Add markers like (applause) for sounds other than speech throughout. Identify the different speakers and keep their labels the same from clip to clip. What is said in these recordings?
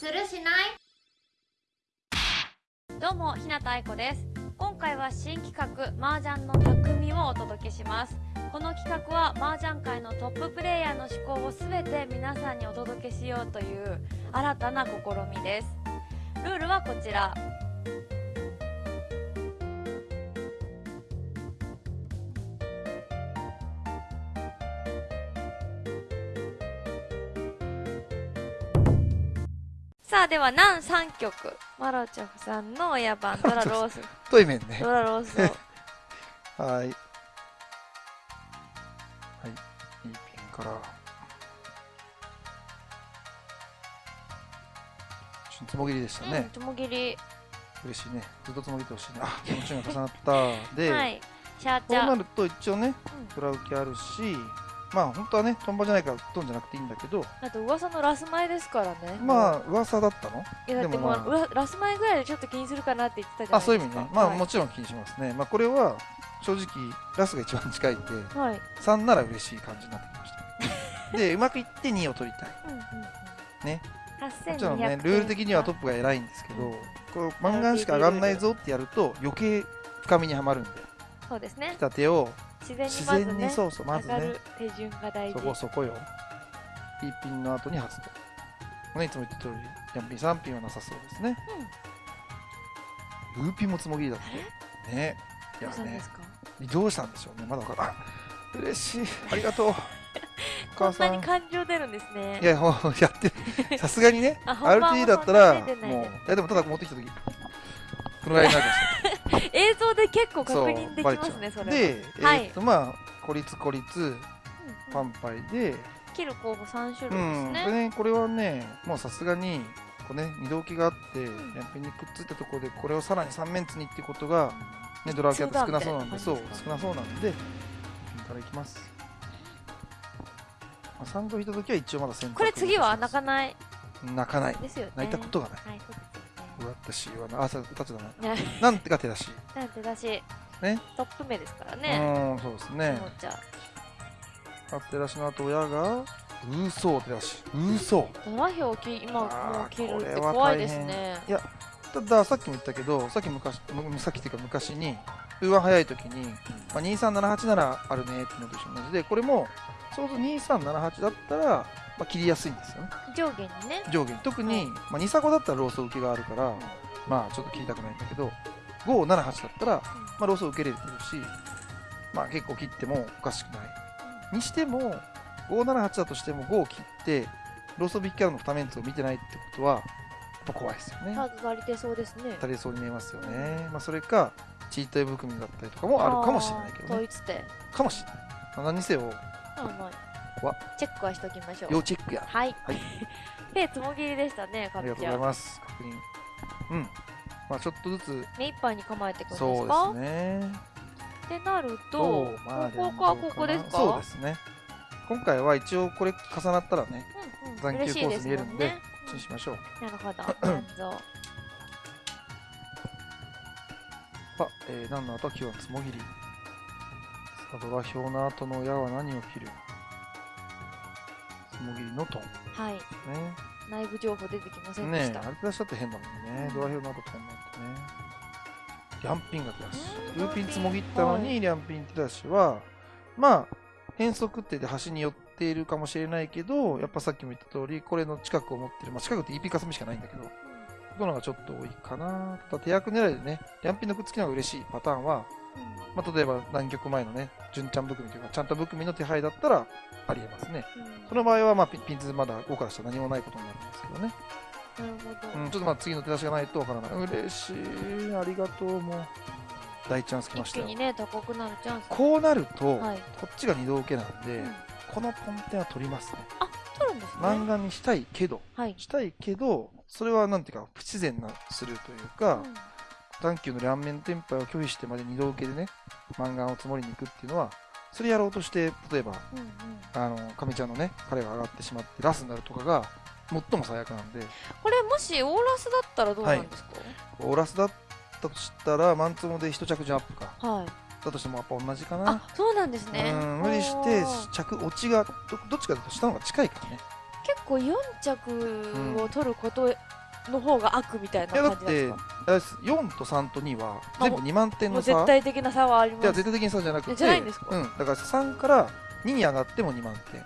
Speaker 1: するしない？
Speaker 2: どうも日向愛子です。今回は新企画麻雀の匠をお届けします。この企画は麻雀界のトッププレイヤーの思考を全て皆さんにお届けしようという新たな試みです。ルールはこちら。さあでは南3曲。マロチョフさんの親番ドラ (laughs) ロース。
Speaker 3: 太い麺ね。
Speaker 2: ドラロースを。(laughs)
Speaker 3: はい。はい。いいピンから。つもぎりでした
Speaker 2: うん
Speaker 3: ね、
Speaker 2: つもぎり。
Speaker 3: 嬉しいね。ずっとつもぎってほしいね。あ (laughs) 気持ちが重なった。で、
Speaker 2: はい。シャー
Speaker 3: こ
Speaker 2: チャー
Speaker 3: うなると一応ね裏受けあるしまあ本当はねトンボじゃないからトンじゃなくていいんだけど。
Speaker 2: あと噂のラス前ですからね。
Speaker 3: まあ噂だったの？
Speaker 2: いやだってもう、
Speaker 3: まあ
Speaker 2: ラス前ぐらいでちょっと気にするかなって言ってたじゃないですか。
Speaker 3: あそういう意味ね。まあ
Speaker 2: はい。
Speaker 3: もちろん気にしますね。まあこれは正直ラスが一番近いんで。
Speaker 2: はい。
Speaker 3: 3なら嬉しい感じになってきました。(laughs) でうまくいって2を取りたい。
Speaker 2: うんうんうん。
Speaker 3: ね。
Speaker 2: 8200
Speaker 3: もちろんねルール的にはトップが偉いんですけどこうマンガンしか上がんないぞってやると余計深みにはまるんで。
Speaker 2: そうですね。
Speaker 3: 来た手を
Speaker 2: 自然に
Speaker 3: 自
Speaker 2: まずね
Speaker 3: そうそうまずね。
Speaker 2: 手順が大
Speaker 3: そ
Speaker 2: 事
Speaker 3: こそこよ。P ピンの後に発動。ねいつも言った通りヤンピン3ピンはなさそうですね。ルーピンもつもぎりだって。ね。い
Speaker 2: ど
Speaker 3: やね。どうしたんでしょうねまだわからん (laughs) 嬉しい。ありがとう。お
Speaker 2: こんなんに感情出るんですね。
Speaker 3: いやもうやって (laughs) さすがにね RT だったらもう。
Speaker 2: い
Speaker 3: いやでもただ持ってきた時。このぐらいになるかもしれない
Speaker 2: 映像で結構確認できますねそれは。
Speaker 3: で、
Speaker 2: はい。
Speaker 3: えーっとまあ孤立孤立
Speaker 2: うん
Speaker 3: パンパイで、
Speaker 2: 切る候補3種
Speaker 3: う
Speaker 2: 類です
Speaker 3: ん、
Speaker 2: ね
Speaker 3: これねこれはねもうさすがにこうね二度置きがあって、ヤンピンにくっついたところでこれをさらに3面つにっていうことが、ね、ドラキャって少なそうなんでそう少なそうなんでピンからいきます、まあ、3度引いた時は一応まだ選択
Speaker 2: これ次は泣か
Speaker 3: い
Speaker 2: ない？
Speaker 3: 泣かない。
Speaker 2: ですよね。
Speaker 3: 泣いたことがない。
Speaker 2: はいそうですよね
Speaker 3: 私はなあそう歌っちゃダメ
Speaker 2: ね。(laughs)
Speaker 3: なんてか手出し？
Speaker 2: なんてだし、
Speaker 3: ね
Speaker 2: トップ目ですから
Speaker 3: う
Speaker 2: ね。
Speaker 3: ーんそうですね。手出しの後親が嘘手出し。嘘
Speaker 2: ドラヒョウき今もう切るって怖いですね。
Speaker 3: たださっきも言ったけどさっき昔むさっきっていうか昔にウーワン早い時に、まあ、2378ならあるねっていうのと一緒同じでこれもちょうど2378だったら、まあ、切りやすいんですよね
Speaker 2: 上下にね。
Speaker 3: 上下に特に、まあ、2サコだったらローソ受けがあるから、まあちょっと切りたくないんだけど578だったら、まあ、ローソ受けれてるしまあ結構切ってもおかしくないにしても578だとしても5を切ってローソビッキャラの2メンツを見てないってことはやっぱ怖いですよね
Speaker 2: タグがりてそうですね。
Speaker 3: 足りそうに見えますよね。まあ、それか、チートイ含みだったりとかもあるかもしれないけどね。
Speaker 2: 統一点。
Speaker 3: かもしれない。まあ何にせよ、
Speaker 2: あま
Speaker 3: わ
Speaker 2: あチェックはしときましょう。
Speaker 3: 要チェックや。
Speaker 2: はい。
Speaker 3: はい
Speaker 2: で、(laughs) つもぎりでしたね、カ
Speaker 3: ありがとうござい。ます。確認。うん。まあ、ちょっとずつ、
Speaker 2: 目いっぱいに構えていくんです
Speaker 3: そう
Speaker 2: か
Speaker 3: ですね。
Speaker 2: ってなると、
Speaker 3: まあ
Speaker 2: ここかここですか？
Speaker 3: そうですね。今回は一応これ重なったらね、
Speaker 2: うんうん
Speaker 3: 残球コース見えるんで、
Speaker 2: 嬉しい
Speaker 3: こっちにしましょう。
Speaker 2: うんなるほど。(coughs) なんぞ
Speaker 3: あ、えー、何の後？は9はつもぎり。さあ、ドラ表の後の矢は何を切る？つもぎりのトン。
Speaker 2: はい。
Speaker 3: ね。
Speaker 2: 内部情報出てきませんでした。
Speaker 3: ねえ、あれ出しちゃって変だもんね。ドア表の後飛んなんてね。リャンピンが手出し。
Speaker 2: うん
Speaker 3: ルーピンつもぎったの
Speaker 2: は
Speaker 3: に、リャンピン手出しは、まあ、変則ってで端に寄っているかもしれないけど、やっぱさっきも言った通り、これの近くを持ってる、まあ近くって EP かすみしかないんだけど、ここのがちょっと多いかな。ただ手役狙いでね、リャンピンのくっつきの方が嬉しいパターンは、まあ例えば南極前のね、純ちゃん含みというか、ちゃんと含みの手配だったら、ありえますね。その場合は、まあピピンズまだ5からしたら何もないことになるんですけどね。
Speaker 2: なるほど。
Speaker 3: うん、ちょっとまあ次の手出しがないとわからない。嬉しい。ありがとう。もう、大チャンス来ましたよ
Speaker 2: 一気に。ね、高くなるチャンス。
Speaker 3: こうなると、
Speaker 2: はい。
Speaker 3: こっちが二度受けなんで、
Speaker 2: うん
Speaker 3: このポンテンは取りますね。
Speaker 2: 取るんですね。
Speaker 3: 漫画にしたいけど、
Speaker 2: はい。
Speaker 3: したいけど、それはなんていうか、不自然なするというか、短球の両面テンパイを拒否してまで二度受けでね、漫画を積もりに行くっていうのは、それやろうとして、例えば、
Speaker 2: うんうん
Speaker 3: あの、亀ちゃんのね、彼が上がってしまって、ラスになるとかが、最も最悪なんで、
Speaker 2: これもしオーラスだったらどうなんですか？
Speaker 3: オーラスだったとしたら、マンツモで一着順アップか。
Speaker 2: はい。
Speaker 3: だとしてもやっぱ同じかな。
Speaker 2: あ、そうなんですね。
Speaker 3: うん無理して着落ちがどどっちかと下の方が近いからね。
Speaker 2: 結構4着を取ることの方が悪みたいな感じなんですか、
Speaker 3: あれです。4と3と2は
Speaker 2: あ
Speaker 3: 全部2万点の差。
Speaker 2: 絶対的な差はあります。
Speaker 3: 絶対的に差じゃなくて
Speaker 2: じゃないんですか？
Speaker 3: うん、だから3から2に上がっても2万点。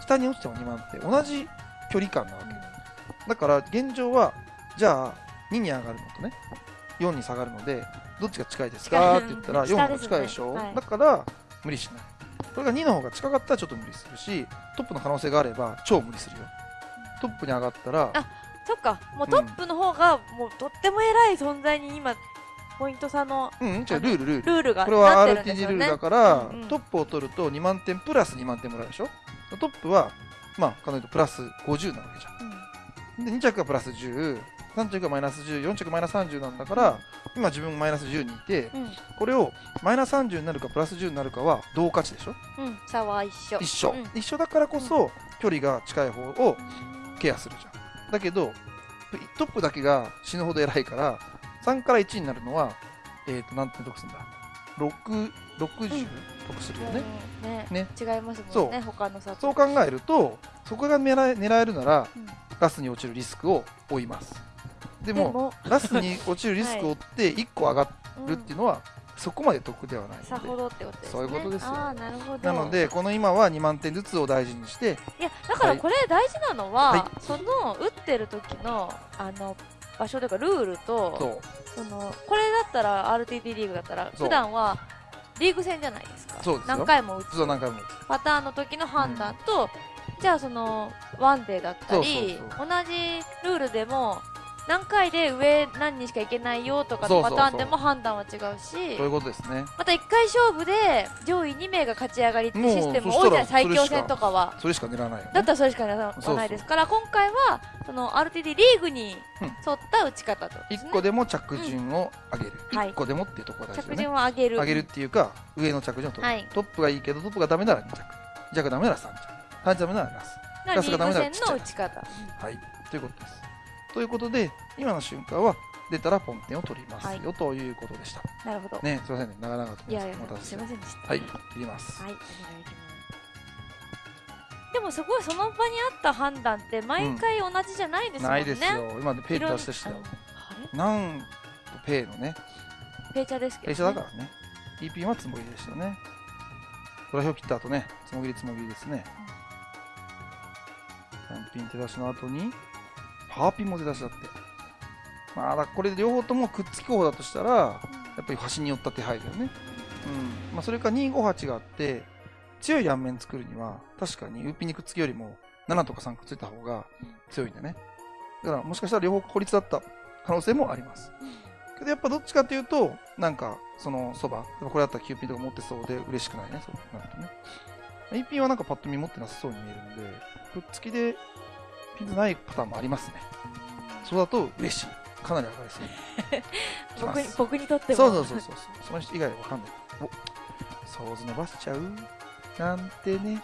Speaker 3: 下に落ちても2万点。同じ距離感なわけ。だから現状はじゃあ2に上がるのとね4に下がるのでどっちが近いですか？って言ったら4の方が近いでしょ、
Speaker 2: ねはい、
Speaker 3: だから無理しない。これが2の方が近かったらちょっと無理するしトップの可能性があれば超無理するよ。トップに上がったら
Speaker 2: あそっか。もうトップの方がもうとっても偉い存在に今ポイント差の
Speaker 3: うんじゃルールルール。
Speaker 2: ルールが、
Speaker 3: これは
Speaker 2: RTG
Speaker 3: ルールだから、トップを取ると2万点プラス2万点もらうでしょ？トップはまあ彼女プラス50なわけじゃん、うん、で2着がプラス10 3着がマイナス104着がマイナス30なんだから、今自分マイナス10にいて、
Speaker 2: うん、
Speaker 3: これをマイナス30になるかプラス10になるかは同価値でしょ、
Speaker 2: うん、差は一緒。
Speaker 3: 一緒、
Speaker 2: うん、
Speaker 3: 一緒だからこそ、距離が近い方をケアするじゃん。だけどトップだけが死ぬほど偉いから3から1になるのはえっ、ー、と何点得するんだ？60得するよね,
Speaker 2: うん、ね、
Speaker 3: ね、
Speaker 2: 違いますもんね他の差
Speaker 3: そう考えるとそこが狙え狙えるなら、ガスに落ちるリスクを負います。でもラスに落ちるリスクを負って1個上がるっていうのは、そこまで得ではない
Speaker 2: さほ
Speaker 3: ので
Speaker 2: どってことですね。
Speaker 3: そういうことですよ。
Speaker 2: なるほど。
Speaker 3: なのでこの今は2万点ずつを大事にして
Speaker 2: いやだからこれ大事なのは、
Speaker 3: は
Speaker 2: その打ってる時のあの場所というかルールと
Speaker 3: そ
Speaker 2: のこれだったら RTD リーグだったら普段はリーグ戦じゃないですか。
Speaker 3: そうですよ。
Speaker 2: 何回も打つ。
Speaker 3: 何回も
Speaker 2: パターンの時の判断と、じゃあそのワンデーだったり同じルールでも何回で上何人しかいけないよとかのパターンでも判断は違うし。
Speaker 3: そういうことですね。
Speaker 2: また1回勝負で上位2名が勝ち上がりってシステム多いじゃない最強戦とかは。
Speaker 3: それしか狙わない
Speaker 2: だったらそれしかな
Speaker 3: そうそう。
Speaker 2: ないですから今回はその RTD リーグに
Speaker 3: うん
Speaker 2: 沿った打ち方とね。
Speaker 3: 1個でも着順を上げる、
Speaker 2: うん。はい。
Speaker 3: 1個でもっていうところが大事ね。
Speaker 2: 順を上げる。
Speaker 3: 上げるっていうか上の着順を取る、
Speaker 2: はい。
Speaker 3: トップがいいけどトップがダメなら2着。2着がダメなら3着。3着ダメならラス。ラスがダメならちっちゃい
Speaker 2: の打ち方。
Speaker 3: はい。ということですということで今の瞬間は出たらポンテンを取りますよ、ということでした。
Speaker 2: なるほど。
Speaker 3: ねすいませんね。長々と
Speaker 2: すいませんでした。
Speaker 3: はい切ります、
Speaker 2: はい、お願いします。でもすごいその場にあった判断って毎回同じじゃないですもんね。
Speaker 3: ないですよ。今でペイで出してしたよ。なんとペイのね。
Speaker 2: ペイチャーですけど、ね。
Speaker 3: ペイチャーだからね。EP はつもぎでしたね。ドラヒョ切った後ねつもぎりつもぎりですね。単品手出しの後にパーピンも手出しだって。まあだこれ両方ともくっつき候補だとしたらやっぱり端に寄った手配だよね。うん。まあそれか258があって強い両面作るには確かにウーピンにくっつきよりも7とか3くっついた方が強いんだね。だからもしかしたら両方孤立だった可能性もあります。けどやっぱどっちかっていうとなんかそのそばこれだったらキューピンとか持ってそうで嬉しくないね。そうなるとね。EP はなんかパッと見持ってなさそうに見えるんでくっつきでないパターンもありますね。そうだと嬉しい。かなり上がりそう (laughs)
Speaker 2: 僕に
Speaker 3: す。
Speaker 2: 僕にとっても。
Speaker 3: そうそうそうそう。その人以外は分かんない。お想像伸ばしちゃう？なんてね。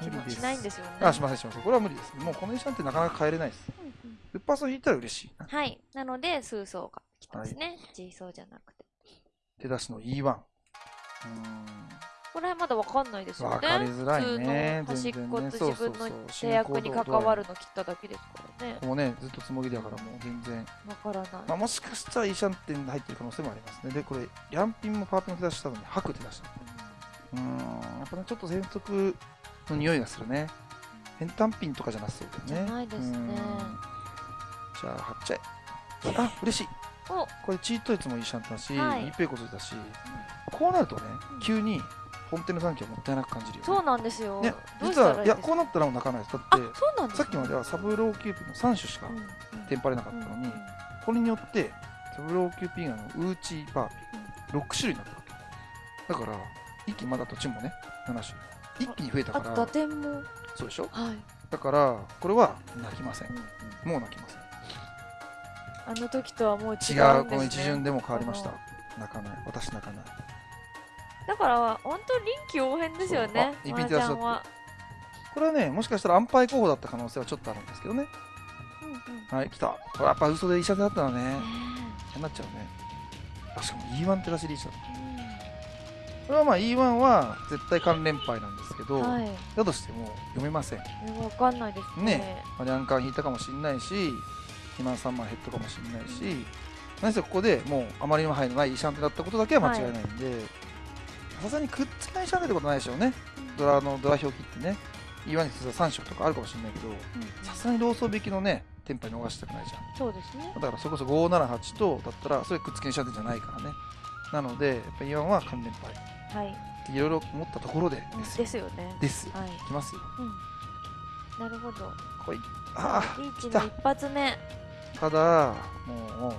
Speaker 3: 無理です。
Speaker 2: しないんですよね。
Speaker 3: あしませんしません。これは無理ですもうこの石なんてなかなか変えれないです。
Speaker 2: うんうん。
Speaker 3: ウッパーソン引いたら嬉しい。な
Speaker 2: はい。なので、数層が来たんですね。G 層じゃなくて。
Speaker 3: 手出しの E1 うーん
Speaker 2: これはまだわかんないですよね。
Speaker 3: 分かりづらいね。
Speaker 2: 普通の端っこ
Speaker 3: 全然ね
Speaker 2: と自分の制約に関わるの切っただけですからね。
Speaker 3: もねずっとつもぎだからもう全然、
Speaker 2: わからない。
Speaker 3: まあ、もしかしたらイーシャンテンで入ってる可能性もありますねでこれリャンピンもパーピンも手出したのに吐く手出したうーんやっぱねちょっと変則の匂いがするね変単ピンとかじゃなさそうだよね
Speaker 2: じゃないですね
Speaker 3: じゃあ貼っちゃえあ嬉しい
Speaker 2: お
Speaker 3: これチート率もいいシャンテンだし、
Speaker 2: はい
Speaker 3: い、いペイコついたしこうなるとね
Speaker 2: う。ん
Speaker 3: 急に本店の残機はもったいなく感じるよね。
Speaker 2: そうなんですよ。
Speaker 3: ね実はいやこうなったらもう泣かないです。だ
Speaker 2: あ、
Speaker 3: って
Speaker 2: そうなんです
Speaker 3: さっきまではサブローキューピーの3種しかテンパれなかったのに、これによってサブローキューピーガンのウーチーパーピー6種類になったわけ。だから一気にまだ土地もね7種類。一気に増えたから。
Speaker 2: 打点も？
Speaker 3: そうでしょ？
Speaker 2: はい。
Speaker 3: だからこれは泣きません。もう泣きません。
Speaker 2: あの時とはもう違うんです、
Speaker 3: 違
Speaker 2: ね、
Speaker 3: うこの一巡でも変わりました。
Speaker 2: こ
Speaker 3: 泣かない。私泣かない。
Speaker 2: のだから本当臨機応変ですよね
Speaker 3: そうあ
Speaker 2: マージャンは、
Speaker 3: これはねもしかしたら安牌候補だった可能性はちょっとあるんですけどね。
Speaker 2: うんうん。
Speaker 3: はい来た。これやっぱ嘘で医者だったのね
Speaker 2: ね
Speaker 3: 嫌になっちゃうね。あしかも E1 ってらしいリーチだ
Speaker 2: えうん。
Speaker 3: これはまあ E1 は絶対関連敗なんですけど、
Speaker 2: はい。
Speaker 3: だとしても読めません。
Speaker 2: えわかんないですね。
Speaker 3: ねまあ、リャンカン引いたかもしれないし、2万3万ヘッドかもしれないし、何せここでもうあまりにも範囲のないイシャンテだったことだけは間違いないんで、さすがにくっつけないイシャンテってことはないでしょうね。ドラのドラ表記ってね、E1 に実は3色とかあるかもしれないけど、
Speaker 2: うん。
Speaker 3: さすがにローソー引きのね、テンパイ逃したくないじゃん。
Speaker 2: そうですね。
Speaker 3: だからそれこそ578とだったらそれくっつけにしちゃってんじゃないからね。なのでやっぱりイワンは関連敗
Speaker 2: はい。
Speaker 3: いろいろ思ったところでですよ。
Speaker 2: ですよね。
Speaker 3: ですよ。
Speaker 2: はい。
Speaker 3: いきますよ。
Speaker 2: うん。なるほど。
Speaker 3: 来い。あ
Speaker 2: リーチの一発目。
Speaker 3: あただもう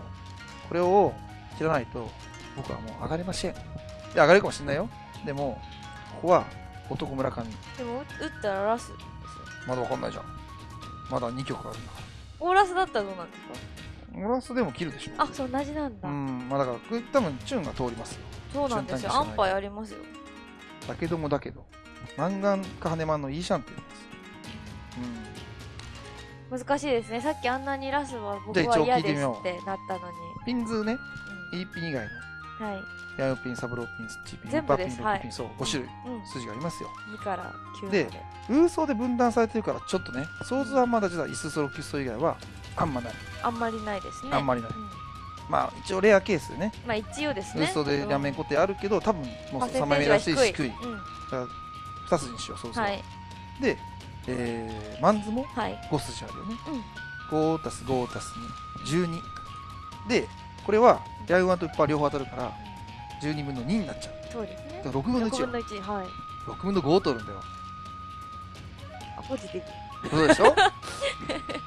Speaker 3: これを切らないと僕はもう上がれませんいや上がれるかもしれないよ。でもここは男村上
Speaker 2: でも打ったらラスですよ。
Speaker 3: まだわかんないじゃん。まだ2曲あるんだか
Speaker 2: オーラスだったらどうなんですか？ら
Speaker 3: オラスでも切るでしょ。
Speaker 2: あそう同じなんだ、
Speaker 3: うん。まあだからこれ多分チューンが通りますよ。
Speaker 2: そうなんですよ。
Speaker 3: 順単にしかない
Speaker 2: 安牌ありますよ。
Speaker 3: だけどもだけど。マンガンかハネマンのいいシャンって言います。うん。
Speaker 2: 難しいですね。さっきあんなにラスは僕は嫌ですってなったのに、
Speaker 3: ピンズね、
Speaker 2: う
Speaker 3: E ピン以外の。
Speaker 2: ん、はい。
Speaker 3: ヤヨピン、サブローピン、スチピン、
Speaker 2: 全部です。
Speaker 3: バピン、ロックピン、そう、5種類
Speaker 2: うん
Speaker 3: 筋がありますよ。
Speaker 2: 2から9ま
Speaker 3: で。
Speaker 2: で
Speaker 3: ウーソーで分断されてるから、ちょっとね、ソーズはまだ実はイスソロキスト以外はあんまない。
Speaker 2: あんまりないですね。
Speaker 3: あんまりない。
Speaker 2: うん。
Speaker 3: まあ、一応レアケースでね、
Speaker 2: まあ一応です
Speaker 3: ウ
Speaker 2: ね
Speaker 3: ーソーで両面固定あるけど、多分もう
Speaker 2: パーセン
Speaker 3: 3枚目らしい
Speaker 2: 低い。
Speaker 3: 低い。
Speaker 2: うん。
Speaker 3: 2筋にしよう、ソーズは。
Speaker 2: はい。
Speaker 3: で、えー、マンズも
Speaker 2: はい。
Speaker 3: 5筋あるよね。
Speaker 2: うん。
Speaker 3: 5たす5たす2、12。で、これは、ヤウワンとウッパー両方当たるから、12分の2になっちゃう。
Speaker 2: そうですね
Speaker 3: 6分の1
Speaker 2: 6
Speaker 3: よ
Speaker 2: 分。の1はい
Speaker 3: 6分の5を取るんだよ。
Speaker 2: あポジティブ
Speaker 3: そうでしょっ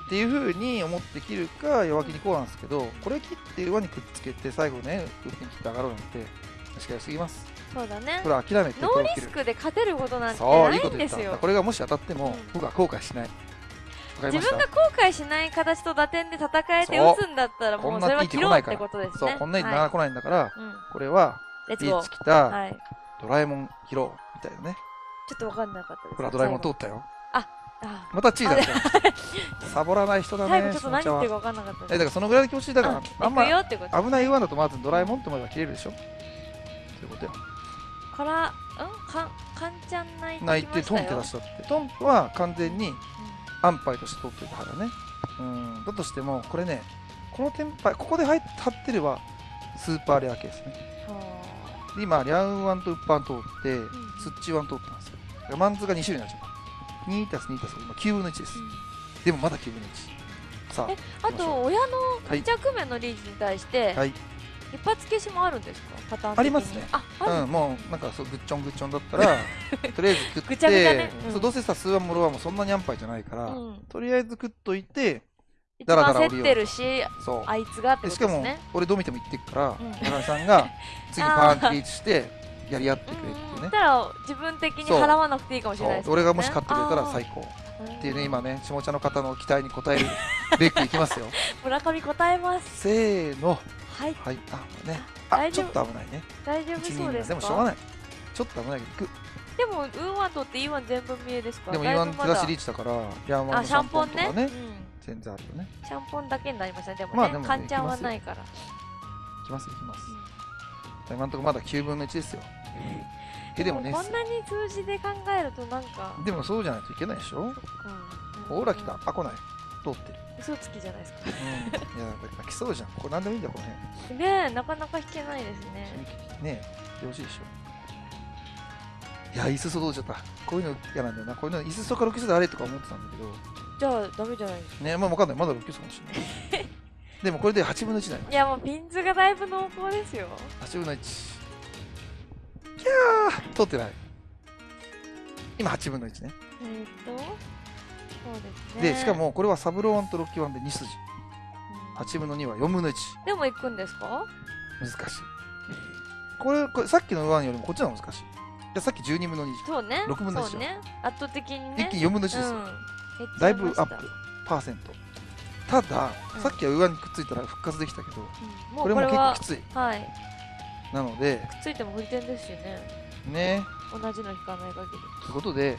Speaker 3: ていう風に思って切るか弱気にこうなんですけどこれ切って上にくっつけて最後ねウッピン切って上がろうなんて確かにすぎます
Speaker 2: そうだね
Speaker 3: これ諦めて
Speaker 2: ノーリスクで勝てることなんてないんですよ
Speaker 3: これがもし当たっても、
Speaker 2: うん
Speaker 3: 僕は後悔しない
Speaker 2: 自分が後悔しない形と打点で戦えて打つんだったらもうんそれは切ろうってことですね。
Speaker 3: そうこんなに
Speaker 2: はい。
Speaker 3: 長来ないんだから、
Speaker 2: うん。
Speaker 3: これはリーチ来た、
Speaker 2: はい。
Speaker 3: ドラえもん切ろうみたいなね。
Speaker 2: ちょっと分かんなかったです。
Speaker 3: ほらドラえもん通
Speaker 2: 最
Speaker 3: ったよ。
Speaker 2: 後あ
Speaker 3: またチーだ。った (laughs) サボらない人だね
Speaker 2: 最後ちょっと何言ってるか分かんなかった
Speaker 3: えだからそのぐらいの気持ちだからあ
Speaker 2: あ
Speaker 3: んま危ない上だとまずドラえもんって思えば切れるでしょ。そういうことよ。
Speaker 2: からんかかんちゃん泣いて
Speaker 3: 泣い
Speaker 2: きましたよ。
Speaker 3: てトンって出したって。トンプは完全に安牌として取ってたからね。うん。だとしてもこれねこのテンパイここで入ってればスーパーレアケースね。で今リャンワンとウッパン通って
Speaker 2: ん
Speaker 3: スッチワン通ったんですよ。だからマンズが2種類になっちゃった2たす2たす今9分の1です。
Speaker 2: あうん。
Speaker 3: でもまだ9分の1さ
Speaker 2: えあと親の
Speaker 3: はい。
Speaker 2: 着面のリーチに対して、
Speaker 3: はい
Speaker 2: 一発消しもあるんですか？パターン
Speaker 3: ありますね。
Speaker 2: あある、
Speaker 3: うん、もうなんかそうぐっちょんぐっちょんだったら (laughs) とりあえず食って
Speaker 2: ぐちゃぐちゃね。うん。
Speaker 3: そうどうせさ数話もろはもうそんなに安牌じゃないから、
Speaker 2: うん、
Speaker 3: とりあえず食っといて
Speaker 2: 一
Speaker 3: だらだら降りよう
Speaker 2: ってるし
Speaker 3: そう。
Speaker 2: あいつがって
Speaker 3: でしかも
Speaker 2: ことですね。
Speaker 3: 俺どう見ても言ってくから
Speaker 2: うん。
Speaker 3: さんが次パーンってリーチしてやり合ってくれっていうね。
Speaker 2: うんたら自分的に払わなくていいかもしれないです
Speaker 3: そう。俺がもし勝ってくれたら最
Speaker 2: 高。
Speaker 3: 高っていうね今ね下茶の方の期待に応えるべくいきますよ。(laughs)
Speaker 2: 村上答えます。
Speaker 3: せーの
Speaker 2: はい。
Speaker 3: はい。あね。あちょっと危ないね。
Speaker 2: 大丈夫
Speaker 3: 1人
Speaker 2: そうですか？
Speaker 3: でもしょうがない。ちょっと危ないけど
Speaker 2: でもウーワンとって E1 全部見えですか
Speaker 3: でも
Speaker 2: だい
Speaker 3: E1
Speaker 2: ぶまだ。
Speaker 3: プラスリーチだからヤンワン
Speaker 2: あシャ
Speaker 3: のシャンポ
Speaker 2: ン
Speaker 3: とかね。
Speaker 2: うん。
Speaker 3: 全然あるよね。
Speaker 2: シャンポンだけになりましたね。でもね、
Speaker 3: まあでもね
Speaker 2: カンちゃんはないから、
Speaker 3: いきます。いきます今のところまだ9分の1ですよ。えでもね
Speaker 2: こんなに数字で考えるとなんか。
Speaker 3: でもそうじゃないといけないでしょ？
Speaker 2: うん
Speaker 3: ほら来た。あ来ない通ってる。
Speaker 2: 嘘つきじゃないですか。
Speaker 3: うん。いや泣きそうじゃん。これ何でもいいんだよこの辺。
Speaker 2: ねえなかなか弾けないですね。
Speaker 3: ねえよろしいでしょいや椅子届いちゃった。こういうの嫌なんだよな。こういうの椅子とか6キスであれとか思ってたんだけど。
Speaker 2: じゃあダメじゃないですか。
Speaker 3: ねまあ分かんない。まだ6キスかもしれない。でもこれで8分の1になりまし
Speaker 2: いやもうピンズがだいぶ濃厚ですよ。
Speaker 3: た8分の1いやー通ってない。今8分の1ね。
Speaker 2: えー、っとそうですね。
Speaker 3: でしか、もこれはサブロー1とロッキー1で2筋。
Speaker 2: うん。
Speaker 3: 8分の2は4分の1
Speaker 2: でも行くんですか？
Speaker 3: 難しい。これこれさっきの1よりもこっちの方が難しい。いやさっき12分の2
Speaker 2: そうね。
Speaker 3: 6分の一
Speaker 2: そうね。圧倒的にね。
Speaker 3: 一気に4分の1ですよ、
Speaker 2: うん。
Speaker 3: だいぶアップパーセント。ただ、
Speaker 2: うん。
Speaker 3: さっきは上にくっついたら復活できたけど
Speaker 2: うん。も
Speaker 3: これも結構きつい。
Speaker 2: はい。
Speaker 3: なので。
Speaker 2: くっついても振り点ですしね。
Speaker 3: ね。
Speaker 2: 同じの引かない限り、
Speaker 3: ということで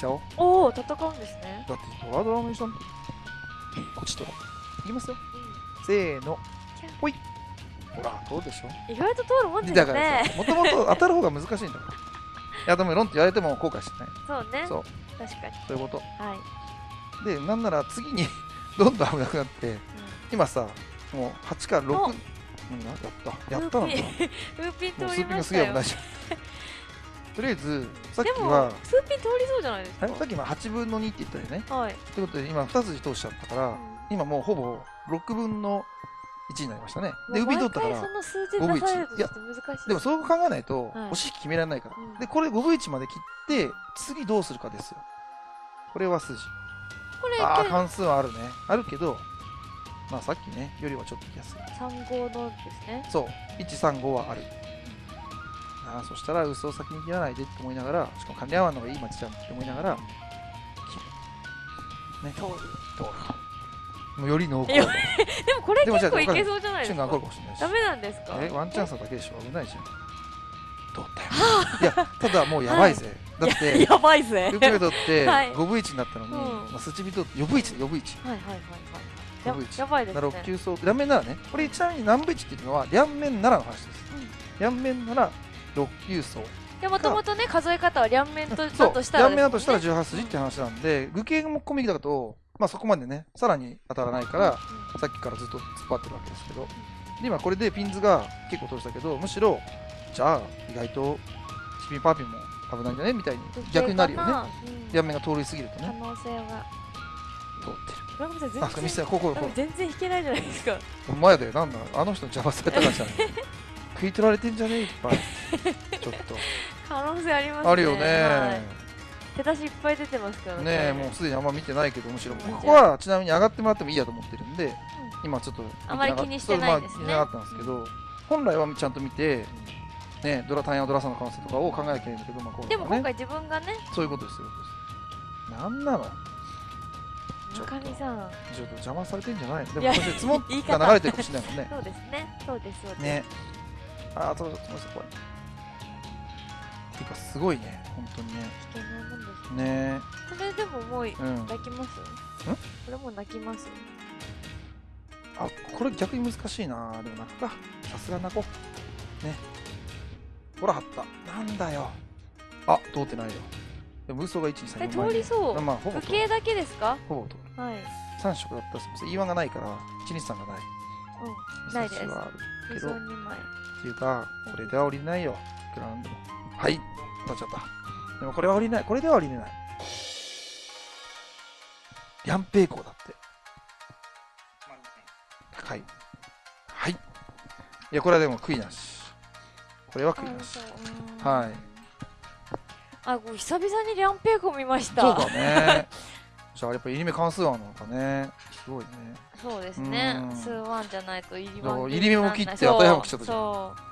Speaker 3: ちゃおう。
Speaker 2: おお戦うんですね。
Speaker 3: だってドラドラの一緒にこっちとらいきますよ。せーの。ほい。ほらどうでしょ
Speaker 2: 意外と通るもんです
Speaker 3: だから
Speaker 2: ね
Speaker 3: さもともと当たる方が難しいんだから。(laughs) いやでもロンって言われても後悔してない。
Speaker 2: そうね。
Speaker 3: そう。
Speaker 2: 確かに。
Speaker 3: そういうこ
Speaker 2: はい、
Speaker 3: とでなんなら次に (laughs) どんどん危なくなって今さもう8から6
Speaker 2: お。
Speaker 3: うんやった。やったのか。な
Speaker 2: ウーピン通り
Speaker 3: もうスーピン
Speaker 2: ましたよ
Speaker 3: グすげえ危ないじゃん (laughs) とりあえずさっきは
Speaker 2: スーピン通りそうじゃないですか？
Speaker 3: さっき今8分の2って言ったよね。
Speaker 2: はい、
Speaker 3: ということで今2筋通しちゃったから、
Speaker 2: うん。
Speaker 3: 今もうほぼ6分の1になりましたね。で海通ったから
Speaker 2: 毎回その数字出されると
Speaker 3: 5分の1
Speaker 2: ちょっと難しい
Speaker 3: でもそう考えないと
Speaker 2: はい。
Speaker 3: 押し引き決められないから、
Speaker 2: うん。
Speaker 3: でこれ5分1まで切って次どうするかですよ。これは筋。
Speaker 2: これ
Speaker 3: ああ関数はあるね。あるけどまあさっきねよりはちょっと来やすい。
Speaker 2: 三号のですね。
Speaker 3: そう。135はある。ああそしたら嘘を先に切らないでって思いながらしかも管理合わんのがいい町じゃんって思いながら切る。ね。
Speaker 2: 通る。
Speaker 3: 通る。もうより濃厚。
Speaker 2: でもこれ結構いけそうじゃないですか。ダメなんですか？
Speaker 3: えワンチャンスなだけでしょ？危ないじゃん。通ったよ。いやただもうやばいぜ、(laughs) だって
Speaker 2: ややばいぜ。
Speaker 3: ループメイトって (laughs)
Speaker 2: はい。
Speaker 3: 5分1になったのに、
Speaker 2: うん。
Speaker 3: まあ、スチビトって4分1で4分1
Speaker 2: はいはいはいはい。ややばいです
Speaker 3: な
Speaker 2: ね
Speaker 3: 6級層両面ならねこれちなみに何分1っていうのは両面ならの話です。両面なら6級層。
Speaker 2: でもともとね数え方は両面とだとしたら
Speaker 3: 両面だとしたら
Speaker 2: ですもんね
Speaker 3: 18筋って話なんで具形も込みだとまあそこまでねさらに当たらないからさっきからずっと突っ張ってるわけですけど。で今これでピンズが結構通したけどむしろじゃあ意外とチピンパーピンも危ないんじゃねみたいに
Speaker 2: うん
Speaker 3: 逆になるよね。
Speaker 2: うん。
Speaker 3: 両面が通り過ぎると
Speaker 2: 可
Speaker 3: ね
Speaker 2: 能性が
Speaker 3: 通ってる。
Speaker 2: 村上さん全然
Speaker 3: てこここ
Speaker 2: 全然弾けないじゃないですか。
Speaker 3: お前だよなんだあの人に邪魔されたからじゃない？食い取られてんじゃね？えいっぱい。(laughs) ちょっと。
Speaker 2: 可能性ありますね。
Speaker 3: あるよね、
Speaker 2: はい。手出しいっぱい出てますから
Speaker 3: ねえもうすでにあんま見てないけどむしろ。
Speaker 2: うん
Speaker 3: ここはちなみに上がってもらってもいいやと思ってるんで今ちょっと
Speaker 2: あまり気にしてないですね。
Speaker 3: まあなかったんですけど本来はちゃんと見てねドラタイヤのドラさんの可能性とかを考えなきゃいけないんだけどまあこね。
Speaker 2: でも今回自分がね。
Speaker 3: そういうことですよなんなのちょっと
Speaker 2: 村上さん
Speaker 3: ちょっと邪魔されてんじゃないの？でもそして積も
Speaker 2: 言い方
Speaker 3: が流れてるかもしれないもんね。(laughs)
Speaker 2: そうですね。そうですそうです。
Speaker 3: ねああそうそうそう怖い。てかすごいね。本当にね。
Speaker 2: 危険なもんです
Speaker 3: ね。
Speaker 2: これでももう
Speaker 3: うん。
Speaker 2: 泣きます？これもう泣きます？
Speaker 3: あこれ逆に難しいな。でも泣くか。さすが泣こう。ね。ほら貼った。なんだよ。あ通ってないよ。でも嘘が1 2 3
Speaker 2: え
Speaker 3: 4
Speaker 2: 通りそう。
Speaker 3: まあほぼ
Speaker 2: 時計だけですか？
Speaker 3: ほぼ通る。
Speaker 2: はい。
Speaker 3: 3色だったらすみません。言い訳がないから123がない。
Speaker 2: うん。ないです。
Speaker 3: け
Speaker 2: 理
Speaker 3: ど
Speaker 2: 想2枚
Speaker 3: っていうかこれでは降りないよ。いくらなんでも。はい。当たっちゃった。でもこれは降りない。これでは降りれない。ヤンペイコーだって。高い。はい。いやこれはでも悔いなし。これは悔いなし。はい。
Speaker 2: あこう久々にリャンペイコ見ました。
Speaker 3: そうだね。(laughs) じゃあやっぱ入り目関数案なのかねすごいね。
Speaker 2: そうですね。
Speaker 3: うん。
Speaker 2: 数ワンじゃないと
Speaker 3: 入り目も切って当たり幅来ちゃったじゃん。
Speaker 2: そう